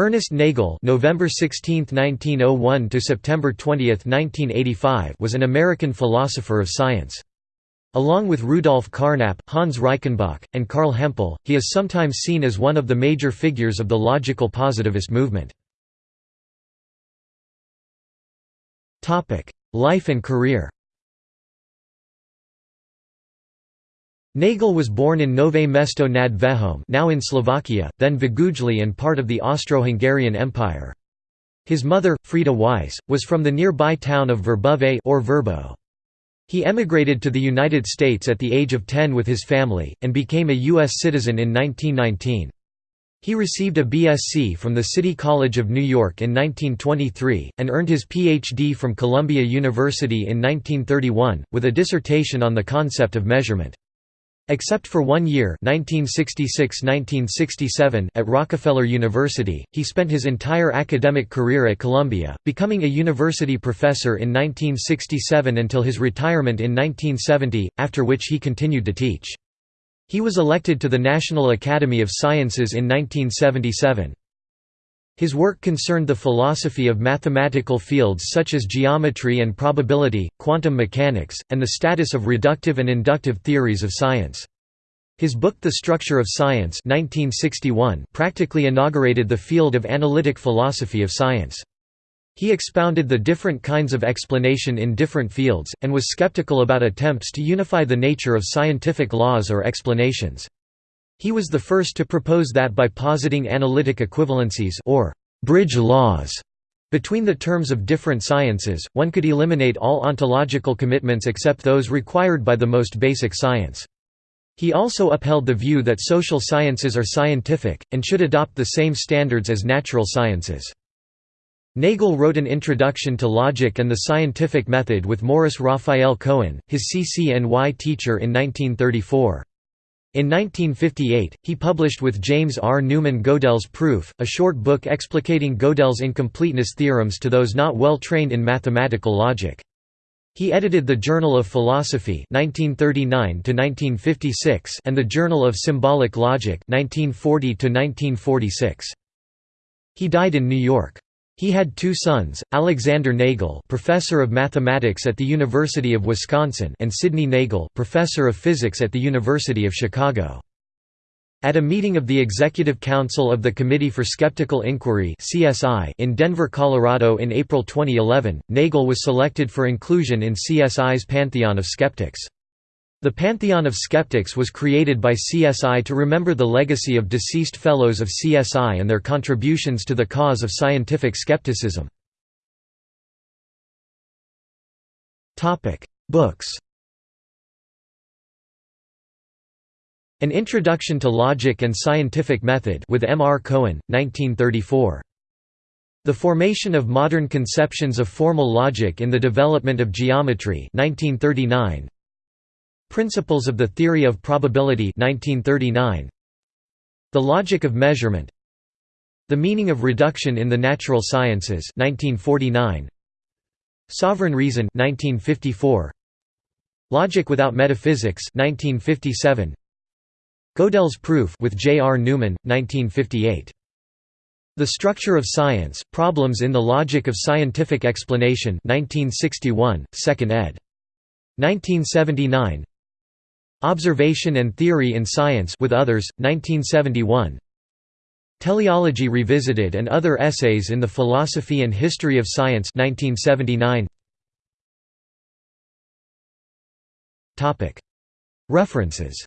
Ernest Nagel November 16, 1901 to September 20, 1985 was an American philosopher of science. Along with Rudolf Carnap, Hans Reichenbach, and Carl Hempel, he is sometimes seen as one of the major figures of the logical positivist movement. Life and career Nagel was born in Nové Mesto nad Váhom now in Slovakia, then Vágujely and part of the Austro-Hungarian Empire. His mother, Frida Weiss, was from the nearby town of Verbove or Verbo. He emigrated to the United States at the age of 10 with his family, and became a U.S. citizen in 1919. He received a BSc from the City College of New York in 1923, and earned his Ph.D. from Columbia University in 1931, with a dissertation on the concept of measurement. Except for one year 1966–1967 at Rockefeller University, he spent his entire academic career at Columbia, becoming a university professor in 1967 until his retirement in 1970, after which he continued to teach. He was elected to the National Academy of Sciences in 1977. His work concerned the philosophy of mathematical fields such as geometry and probability, quantum mechanics, and the status of reductive and inductive theories of science. His book The Structure of Science 1961 practically inaugurated the field of analytic philosophy of science. He expounded the different kinds of explanation in different fields, and was skeptical about attempts to unify the nature of scientific laws or explanations. He was the first to propose that by positing analytic equivalencies or bridge laws between the terms of different sciences, one could eliminate all ontological commitments except those required by the most basic science. He also upheld the view that social sciences are scientific, and should adopt the same standards as natural sciences. Nagel wrote an introduction to logic and the scientific method with Morris Raphael Cohen, his CCNY teacher in 1934. In 1958, he published with James R. Newman Gödel's Proof, a short book explicating Gödel's incompleteness theorems to those not well trained in mathematical logic. He edited the Journal of Philosophy 1939 and the Journal of Symbolic Logic 1940 -1946. He died in New York. He had two sons, Alexander Nagel professor of mathematics at the University of Wisconsin and Sidney Nagel professor of physics at the University of Chicago. At a meeting of the Executive Council of the Committee for Skeptical Inquiry in Denver, Colorado in April 2011, Nagel was selected for inclusion in CSI's Pantheon of Skeptics. The Pantheon of Skeptics was created by CSI to remember the legacy of deceased fellows of CSI and their contributions to the cause of scientific skepticism. Books An Introduction to Logic and Scientific Method with M. R. Cohen, 1934. The Formation of Modern Conceptions of Formal Logic in the Development of Geometry 1939. Principles of the Theory of Probability 1939. The Logic of Measurement The Meaning of Reduction in the Natural Sciences 1949. Sovereign Reason 1954. Logic Without Metaphysics 1957. Gödel's Proof with J. R. Newman, 1958. The Structure of Science, Problems in the Logic of Scientific Explanation 1961, 2nd ed. 1979 Observation and Theory in Science with others, 1971. Teleology Revisited and Other Essays in the Philosophy and History of Science 1979. References